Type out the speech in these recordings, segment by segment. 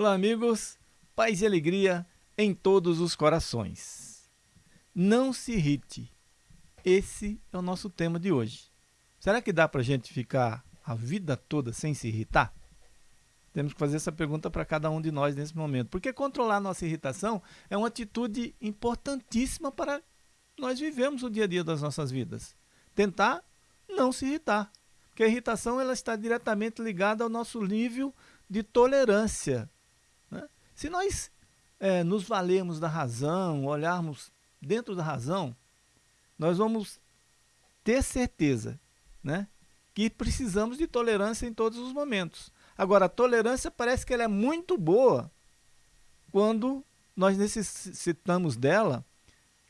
Olá, amigos. Paz e alegria em todos os corações. Não se irrite. Esse é o nosso tema de hoje. Será que dá para a gente ficar a vida toda sem se irritar? Temos que fazer essa pergunta para cada um de nós nesse momento. Porque controlar nossa irritação é uma atitude importantíssima para nós vivemos o dia a dia das nossas vidas. Tentar não se irritar. Porque a irritação ela está diretamente ligada ao nosso nível de tolerância. Se nós é, nos valermos da razão, olharmos dentro da razão, nós vamos ter certeza né, que precisamos de tolerância em todos os momentos. Agora, a tolerância parece que ela é muito boa quando nós necessitamos dela,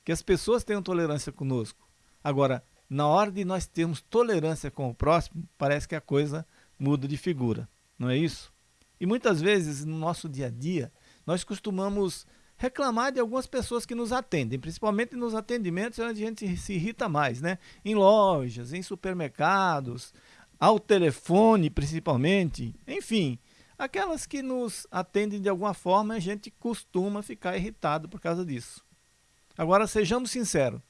que as pessoas tenham tolerância conosco. Agora, na hora de nós termos tolerância com o próximo, parece que a coisa muda de figura, não é isso? E muitas vezes no nosso dia a dia, nós costumamos reclamar de algumas pessoas que nos atendem, principalmente nos atendimentos onde a gente se irrita mais, né? Em lojas, em supermercados, ao telefone principalmente, enfim, aquelas que nos atendem de alguma forma, a gente costuma ficar irritado por causa disso. Agora sejamos sinceros,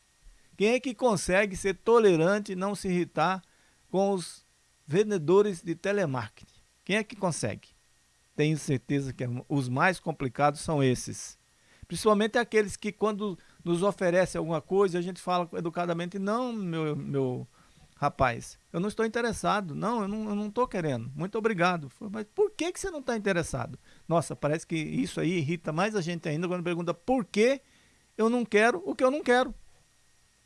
quem é que consegue ser tolerante e não se irritar com os vendedores de telemarketing? Quem é que consegue? Tenho certeza que os mais complicados são esses. Principalmente aqueles que quando nos oferecem alguma coisa, a gente fala educadamente, não, meu, meu rapaz, eu não estou interessado, não, eu não estou querendo, muito obrigado. Mas por que, que você não está interessado? Nossa, parece que isso aí irrita mais a gente ainda quando pergunta por que eu não quero o que eu não quero.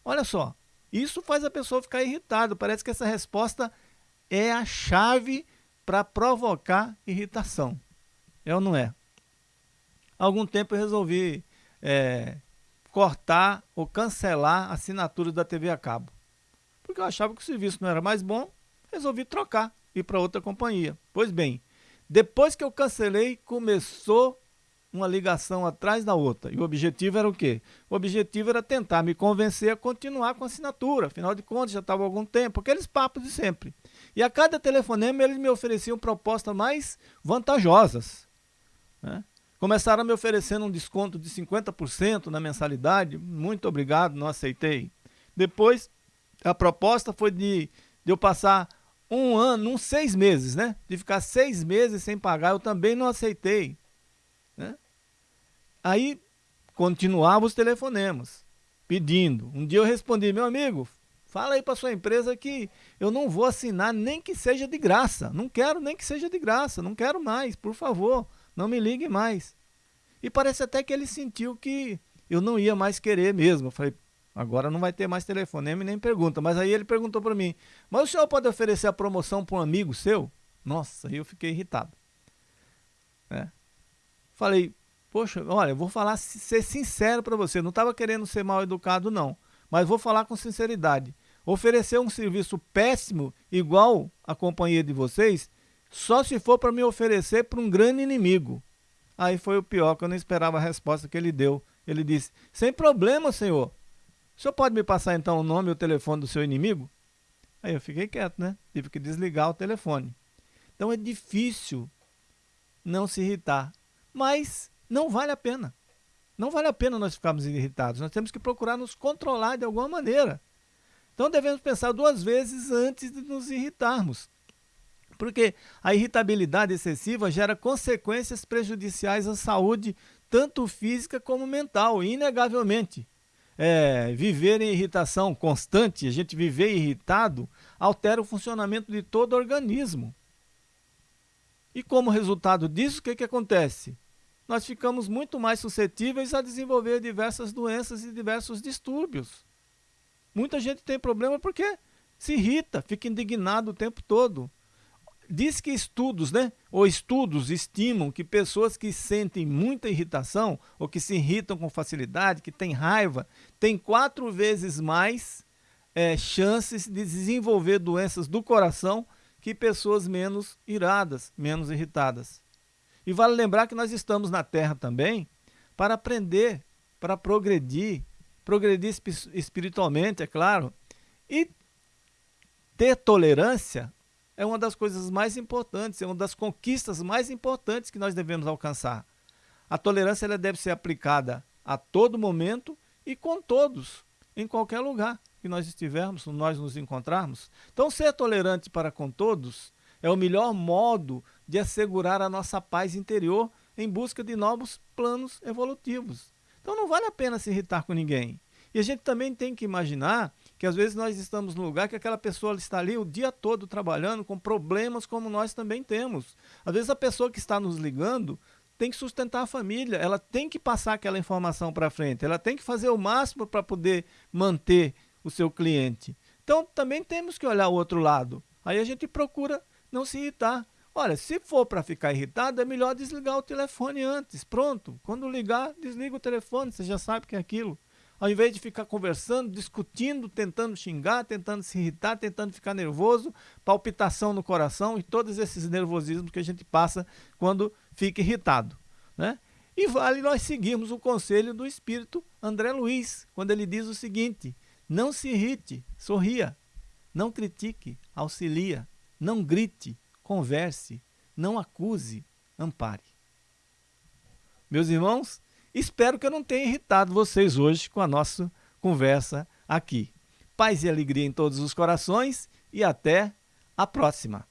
Olha só, isso faz a pessoa ficar irritada, parece que essa resposta é a chave para provocar irritação. É ou não é? Há algum tempo eu resolvi é, cortar ou cancelar a assinatura da TV a cabo. Porque eu achava que o serviço não era mais bom, resolvi trocar, ir para outra companhia. Pois bem, depois que eu cancelei, começou uma ligação atrás da outra. E o objetivo era o quê? O objetivo era tentar me convencer a continuar com a assinatura. Afinal de contas, já estava algum tempo. Aqueles papos de sempre. E a cada telefonema, eles me ofereciam propostas mais vantajosas. Né? Começaram me oferecendo um desconto de 50% na mensalidade. Muito obrigado, não aceitei. Depois, a proposta foi de, de eu passar um ano, uns seis meses, né? De ficar seis meses sem pagar, eu também não aceitei. Né? Aí, continuava os telefonemas, pedindo. Um dia eu respondi, meu amigo, fala aí para sua empresa que eu não vou assinar nem que seja de graça. Não quero nem que seja de graça, não quero mais, por favor não me ligue mais. E parece até que ele sentiu que eu não ia mais querer mesmo. Eu falei, agora não vai ter mais telefonema e nem pergunta. Mas aí ele perguntou para mim, mas o senhor pode oferecer a promoção para um amigo seu? Nossa, aí eu fiquei irritado. É. Falei, poxa, olha, eu vou falar, ser sincero para você, não estava querendo ser mal educado não, mas vou falar com sinceridade. Oferecer um serviço péssimo, igual a companhia de vocês, só se for para me oferecer para um grande inimigo. Aí foi o pior, que eu não esperava a resposta que ele deu. Ele disse, sem problema, senhor. O senhor pode me passar então o nome e o telefone do seu inimigo? Aí eu fiquei quieto, né? Tive que desligar o telefone. Então é difícil não se irritar. Mas não vale a pena. Não vale a pena nós ficarmos irritados. Nós temos que procurar nos controlar de alguma maneira. Então devemos pensar duas vezes antes de nos irritarmos. Porque a irritabilidade excessiva gera consequências prejudiciais à saúde, tanto física como mental, inegavelmente. É, viver em irritação constante, a gente viver irritado, altera o funcionamento de todo o organismo. E como resultado disso, o que, que acontece? Nós ficamos muito mais suscetíveis a desenvolver diversas doenças e diversos distúrbios. Muita gente tem problema porque se irrita, fica indignado o tempo todo. Diz que estudos, né, ou estudos estimam que pessoas que sentem muita irritação ou que se irritam com facilidade, que têm raiva, têm quatro vezes mais é, chances de desenvolver doenças do coração que pessoas menos iradas, menos irritadas. E vale lembrar que nós estamos na Terra também para aprender, para progredir, progredir espiritualmente, é claro, e ter tolerância é uma das coisas mais importantes, é uma das conquistas mais importantes que nós devemos alcançar. A tolerância ela deve ser aplicada a todo momento e com todos, em qualquer lugar que nós estivermos, nós nos encontrarmos. Então, ser tolerante para com todos é o melhor modo de assegurar a nossa paz interior em busca de novos planos evolutivos. Então, não vale a pena se irritar com ninguém. E a gente também tem que imaginar que às vezes nós estamos num lugar que aquela pessoa está ali o dia todo trabalhando com problemas como nós também temos. Às vezes a pessoa que está nos ligando tem que sustentar a família, ela tem que passar aquela informação para frente, ela tem que fazer o máximo para poder manter o seu cliente. Então também temos que olhar o outro lado. Aí a gente procura não se irritar. Olha, se for para ficar irritado, é melhor desligar o telefone antes. Pronto. Quando ligar, desliga o telefone, você já sabe que é aquilo ao invés de ficar conversando, discutindo, tentando xingar, tentando se irritar, tentando ficar nervoso, palpitação no coração e todos esses nervosismos que a gente passa quando fica irritado. Né? E vale nós seguirmos o conselho do espírito André Luiz, quando ele diz o seguinte: não se irrite, sorria, não critique, auxilia, não grite, converse, não acuse, ampare. Meus irmãos, Espero que eu não tenha irritado vocês hoje com a nossa conversa aqui. Paz e alegria em todos os corações e até a próxima.